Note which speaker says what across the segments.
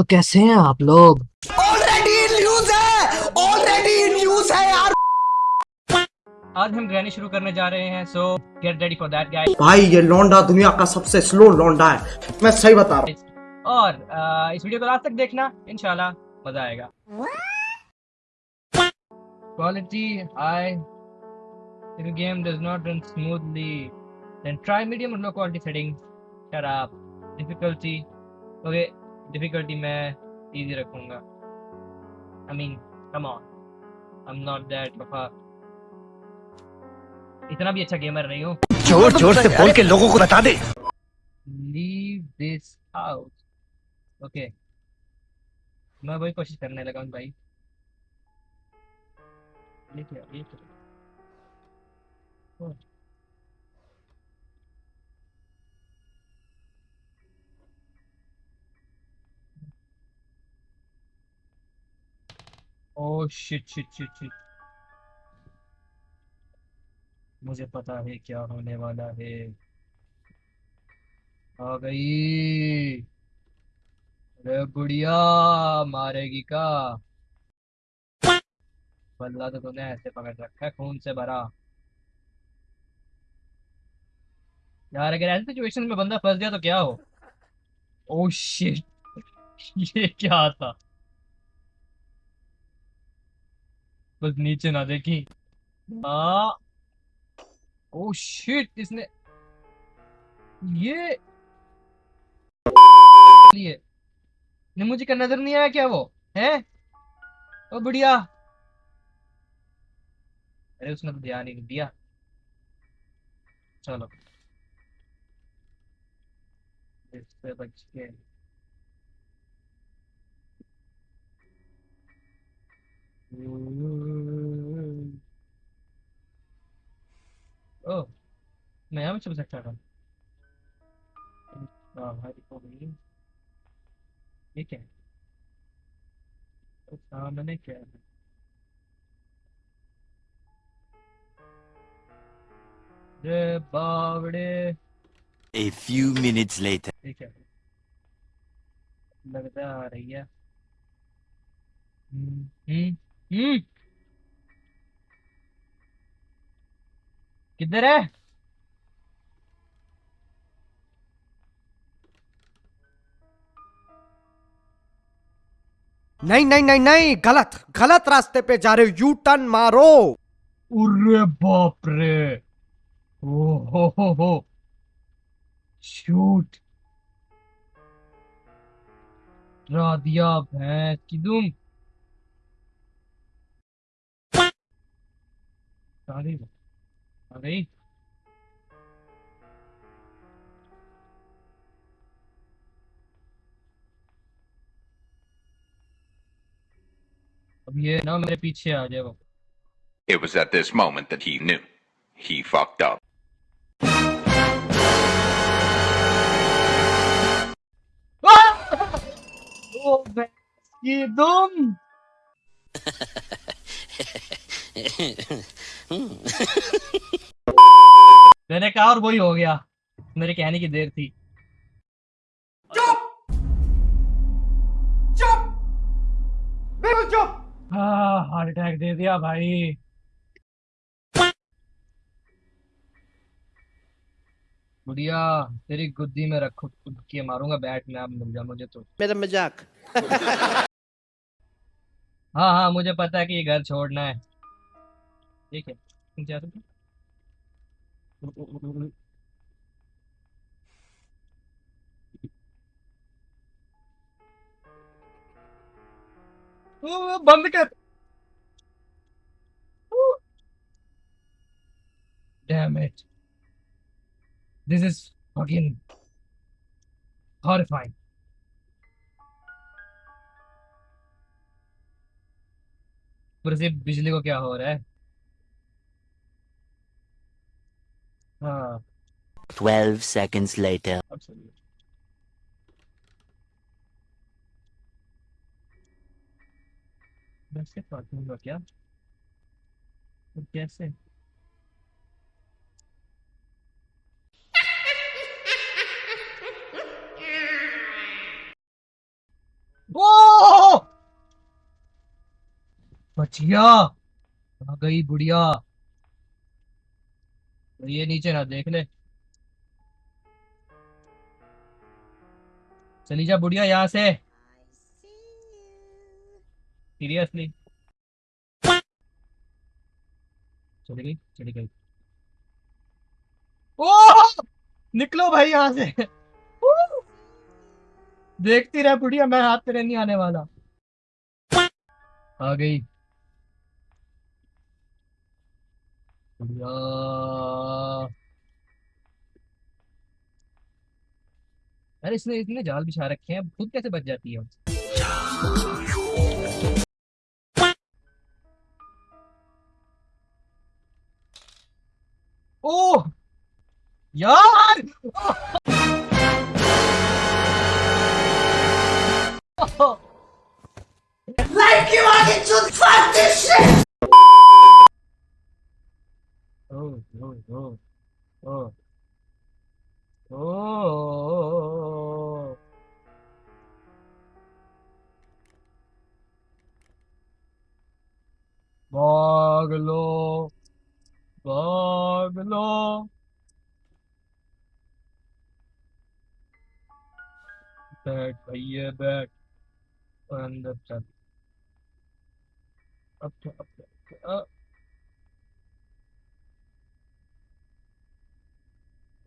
Speaker 1: तो कैसे हैं आप लोग?
Speaker 2: ऑलरेडी न्यूज़ है! ऑलरेडी न्यूज़ है यार!
Speaker 3: आज हम ग्रैनी शुरू करने जा रहे हैं so get ready for that guys
Speaker 4: भाई ये लौंडा दुनिया का सबसे स्लो लौंडा है। मैं सही बता रहा हूँ।
Speaker 3: और आ, इस वीडियो को लास्ट तक देखना इंशाल्लाह मज़ा आएगा। Quality high if the game does not run smoothly then try medium or low quality settings. Shut up. Difficulty. Okay difficulty मैं easy रखूँगा. I mean come on. I'm not that of a इतना भी अच्छा gamer नहीं हूँ.
Speaker 2: ज़ोर ज़ोर से बोल के लोगों को बता दे.
Speaker 3: Leave this house ओके मैं वही कोशिश करने लगा हूँ भाई. ये क्या ये क्या oh, shit shit shit shit मुझे पता है क्या होने वाला है। आ गई। अरे बुढ़िया मारेगी का? बल्ला तो तूने ऐसे पकड़ रखा है खून से भरा। यार अगर ऐसी सिचुएशन में बंदा फंस गया तो क्या हो? ओह शिट ये क्या था? बस नीचे ना देखी। हाँ ओह शिट इसने ये लिए ने मुझे का नज़र नहीं आया क्या वो? है? ओ बढ़िया। अरे उसने तो ध्यान ही नहीं दिया। चलो। इससे बच के ओ मैं यहाँ में छुप सकता था हाँ भाई हो गई ये क्या है तो सामने क्या है रे बावड़े
Speaker 5: A few minutes later.
Speaker 3: ये क्या है लगता आ रही है हम्म हम्म हम्म किधर है?
Speaker 4: नहीं नहीं नहीं नहीं गलत गलत रास्ते पे जा रहे हो यू टर्न मारो।
Speaker 3: अरे बाप रे ओ हो हो। हो शूट डरा दिया भैंस की तुम आ Honey?
Speaker 6: It was at this moment that he knew. He fucked up.
Speaker 3: oh, basket, मैंने कहा और वही हो गया। मेरे कहने की देर थी।
Speaker 4: बिल्कुल चुप!
Speaker 3: हाँ हार्ट अटैक दे दिया भाई। बुढ़िया तेरी गुद्दी में रखो खुद के मारूँगा बैट में आप मिल जा मुझे तो।
Speaker 4: मेरा मज़ाक।
Speaker 3: हाँ हाँ मुझे पता है कि ये घर छोड़ना है। ठीक है तुम क्या तुम ओ, बंद कर Damn it. This is fucking horrifying. ऊपर से बिजली को क्या हो रहा है हाँ
Speaker 5: 12 seconds later.
Speaker 3: अब सही है। वैसे काटूँगा क्या तो कैसे ओ बचिया आ गई बुढ़िया तो ये नीचे ना देख ले। चली जा बुढ़िया यहाँ से। सीरियसली चली गई चली गई। ओ निकलो भाई यहाँ से। देखती रह बुढ़िया, मैं हाथ तेरे नहीं आने वाला। आ गई। अरे इसने इतने जाल बिछा रखे हैं खुद कैसे बच जाती है? ओह! यार!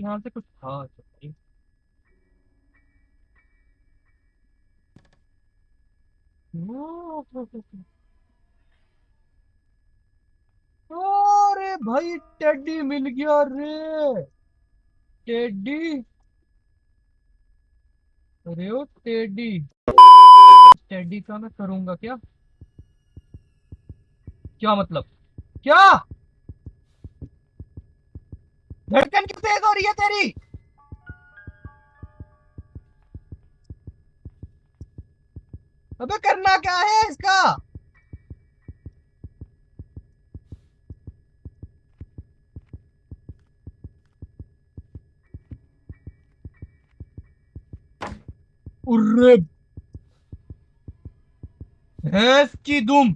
Speaker 3: यहाँ से कुछ था तो भाई अरे भाई, टेडी मिल गया रे। टेडी? अरे ओ टेडी। टेडी का मैं करूँगा क्या? क्या मतलब? क्या? धड़कन क्यों तेज हो रही है तेरी? अबे करना क्या है इसका? उर्रे! भैंस की दुम।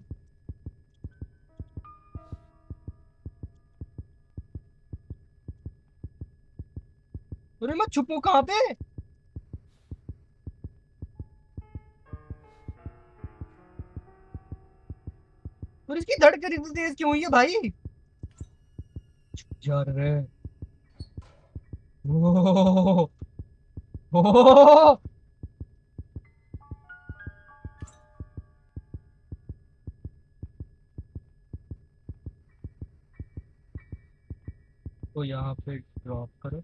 Speaker 3: अरे मैं छुपू कहाँ पे? और इसकी धड़कन इतनी तेज क्यों हुई है भाई? जा रे ओ ओ तो यहाँ पे ड्रॉप करो।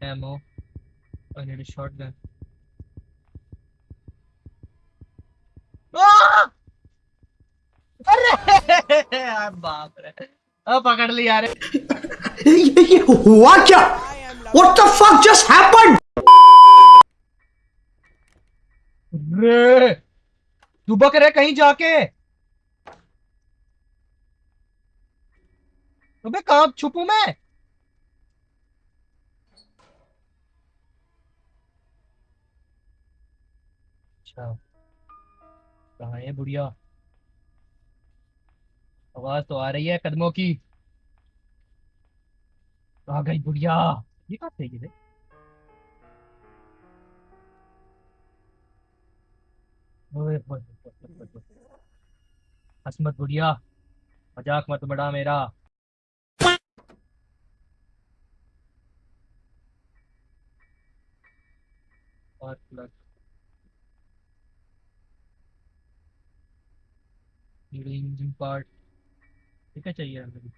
Speaker 3: Ammo I need a shotgun! अरे यार बाप रे अब पकड़ लिया रे
Speaker 4: ये हुआ क्या What the?
Speaker 3: रे दुबक रे कहीं जाके अबे कहाँ छुपू मैं अच्छा कहाँ है बुढ़िया? आवाज़ तो आ रही है कदमों की। आ गई बुढ़िया। ये कहाँ से ये ओए होए होए होए होए होए। हंस मत बुढ़िया। मज़ाक मत बड़ा मेरा। और इंजन पार्ट ठीक है चाहिए हमें?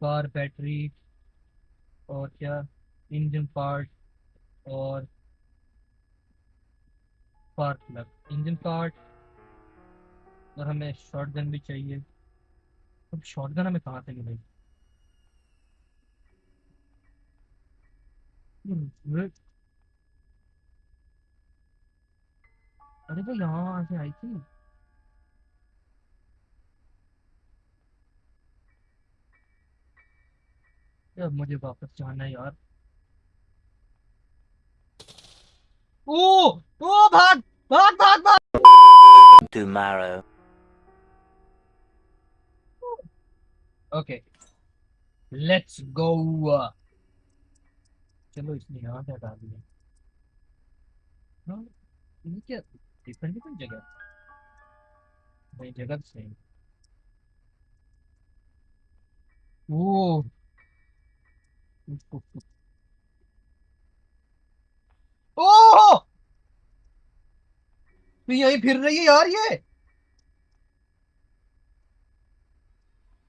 Speaker 3: कार बैटरी और क्या? इंजन पार्ट और स्पार्क प्लग इंजन पार्ट और हमें शॉटगन भी चाहिए। अब शॉटगन हमें कहाँ से मिलेगी? あれだよ、じゃあ行くよ。यार मुझे वापस जाना है यार ओ ओ भाग भाग भाग भाग
Speaker 5: tomorrow
Speaker 3: okay let's go चलो इसने यहाँ से हटा दिया। हाँ, ये क्या डिफरेंट डिफरेंट जगह? नहीं जगह तो ओ तो यही फिर रही है यार ये।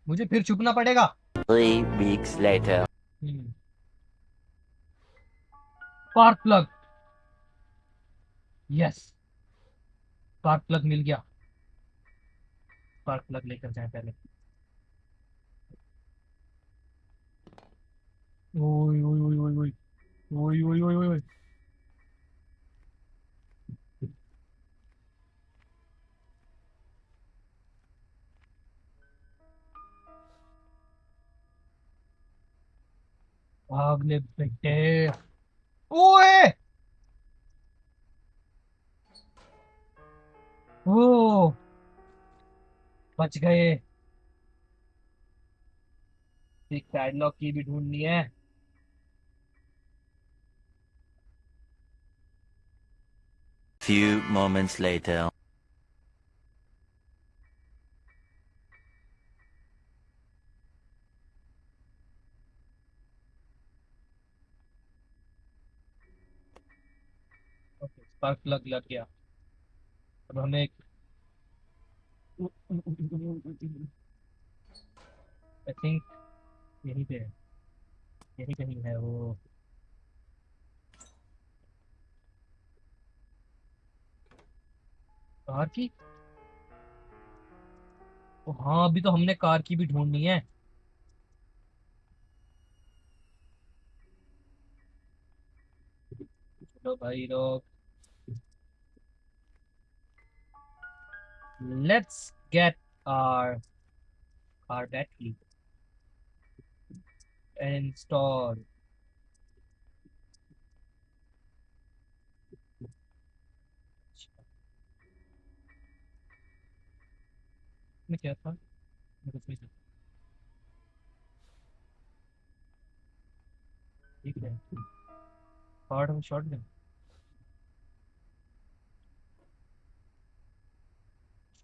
Speaker 3: मुझे फिर छुपना पड़ेगा।
Speaker 5: Three weeks later.
Speaker 3: Spark plug yes spark plug मिल गया। स्पार्क प्लग लेकर जाए पहले। ओए भाग ले बेटे ओए! ओ! बच गए। एक पैडलॉक की भी ढूंढनी है।
Speaker 5: Few moments later.
Speaker 3: Spark plug लग गया। अब हमें एक आई थिंक यहीं पे यहीं कहीं है वो। कार की? ओ हाँ अभी तो हमने कार की भी ढूंढनी है। चलो भाई लोग। let's get our car battery and install में क्या था मेरे को नहीं ठीक है हार्ड और शॉर्ट में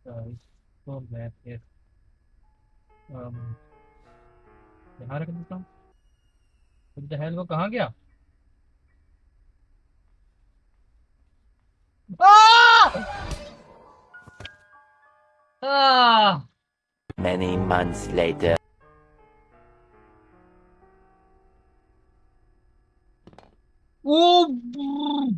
Speaker 3: guys so bad here. Um, यहाँ रख देता हूँ द हेल वो कहाँ गया
Speaker 5: Many months later.
Speaker 3: Oh.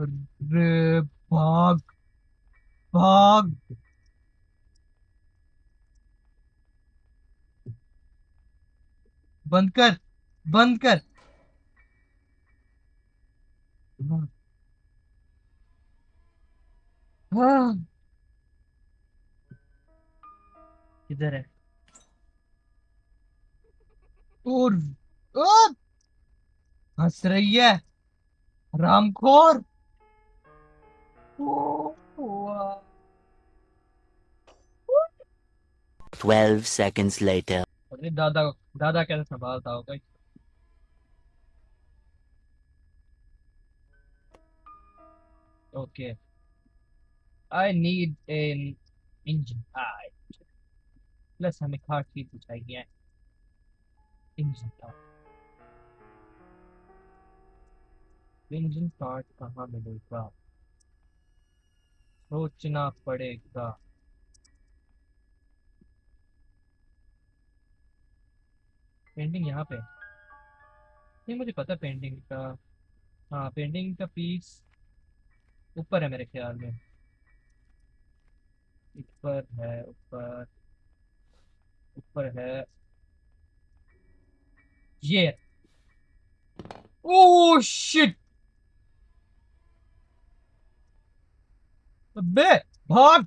Speaker 3: अरे भाग भाग बंद कर बंद कर। हाँ। किधर है? और हंस रही है। रामखोर।
Speaker 5: 12 seconds later.
Speaker 3: Okay. I need an engine part. Plus car key की तो चाहिए engine part. Engine part कहाँ मिलेगा? सोचना पड़ेगा। पेंटिंग यहाँ पे। नहीं, मुझे पता पेंटिंग का। हाँ पेंटिंग का पीस ऊपर है मेरे ख्याल में। ऊपर है, ऊपर ऊपर है। ये। ओह शिट अबे भाग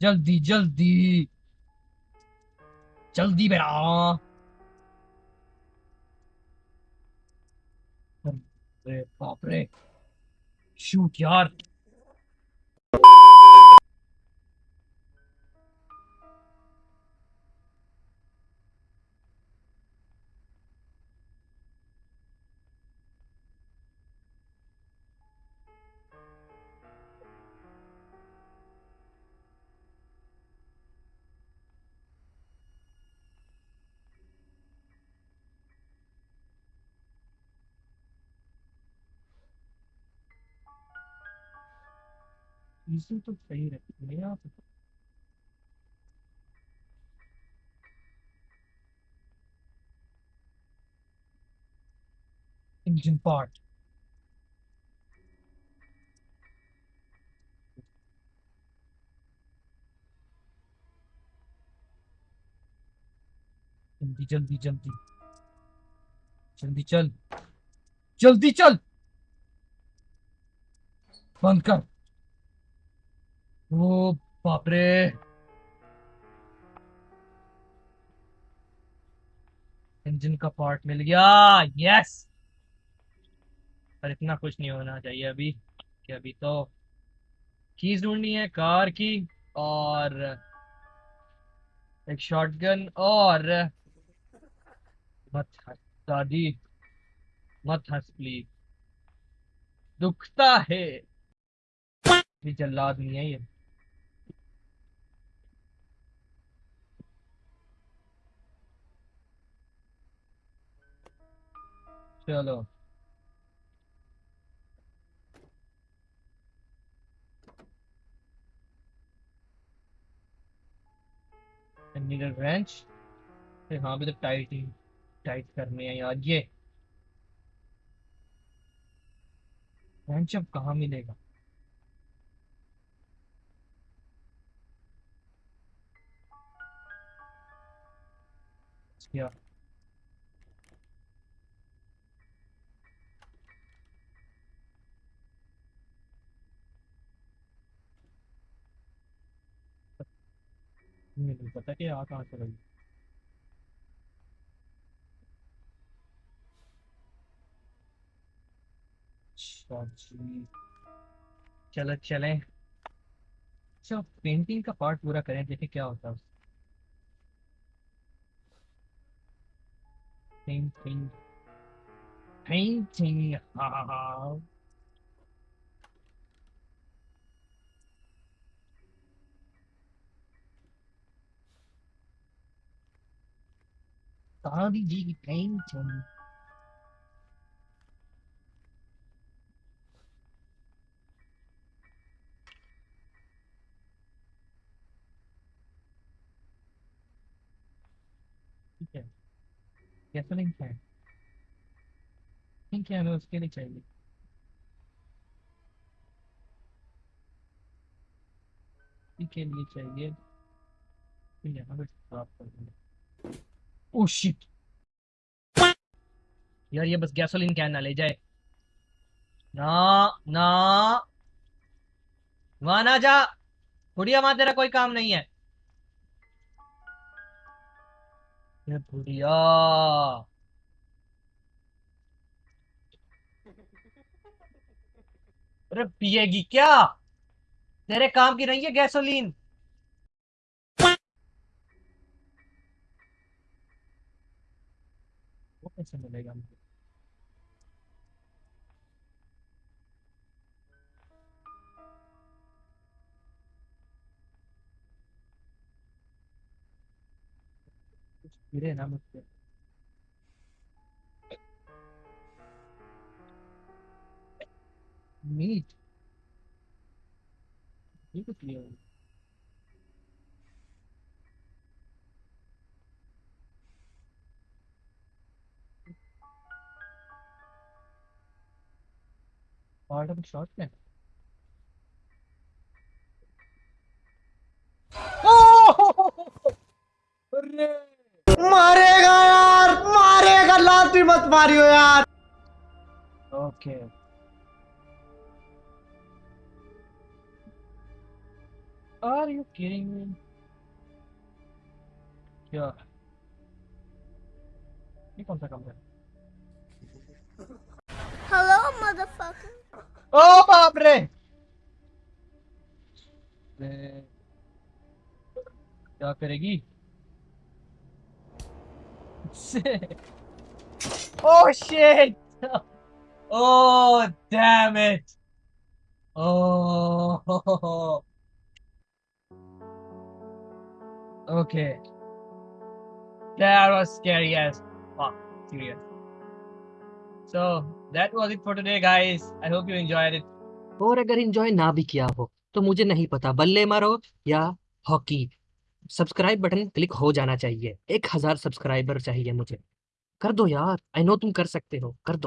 Speaker 3: जल्दी जल्दी। जल्दी बेटा। बाप रे। शूट यार। चीज़ें तो सही रहती है यहाँ पे engine part. जल्दी जल्दी जल्दी। जल्दी चल। जल्दी चल! बंद कर। ओ बाप रे। इंजन का पार्ट मिल गया। यस पर इतना कुछ नहीं होना चाहिए अभी, कि अभी तो कीज ढूंढनी है कार की, और एक शॉटगन और मत हंस दादी, मत हंस प्लीज़ दुखता है। जल्लाद नहीं है ये। चलो। नीडल रेंच हाँ भी तो टाइट ही टाइट करने हैं यार, ये। रेंच अब कहाँ मिलेगा? क्या नहीं पता कि आ कहाँ से अच्छा चलो, चलें। अच्छा पेंटिंग का पार्ट पूरा करें देखें क्या होता है पेंटिंग पेंटिंग हाँ हाँ। हाँ Bobby G. Painting. ठीक है गैसोलीन ठीक है उसके लिए चाहिए के लिए चाहिए ठीक हमें प्राप्त कर देंगे ओ शिट यार, ये बस गैसोलीन कैन ना ले जाए। ना ना। वहाँ ना जा। बुढ़िया, वहाँ तेरा कोई काम नहीं है। बुढ़िया। अरे पिएगी क्या? तेरे काम की नहीं है गैसोलीन कैसे मिलेगा मुझे। कुछ गिरे ना मुझसे मीट? ये कुछ लिया हुआ है। part of a short film.
Speaker 2: मारेगा यार मारेगा लात
Speaker 4: भी मत मारियो यार
Speaker 3: Okay. Are you kidding me? क्या ये कौन सा काम है
Speaker 1: Hello, motherfucker.
Speaker 3: ¡Oh, hombre! Eh, ya peregui. oh shit! Oh damn it! Oh. Okay. That was scary as fuck. Serious. So, that was it for today, guys. I hope you enjoyed it.
Speaker 7: और अगर enjoy ना भी किया हो तो मुझे नहीं पता। बल्ले मारो या हॉकी। सब्सक्राइब बटन क्लिक हो जाना चाहिए। एक हज़ार सब्सक्राइबर चाहिए मुझे। कर दो यार। आई नो तुम कर सकते हो। कर दो।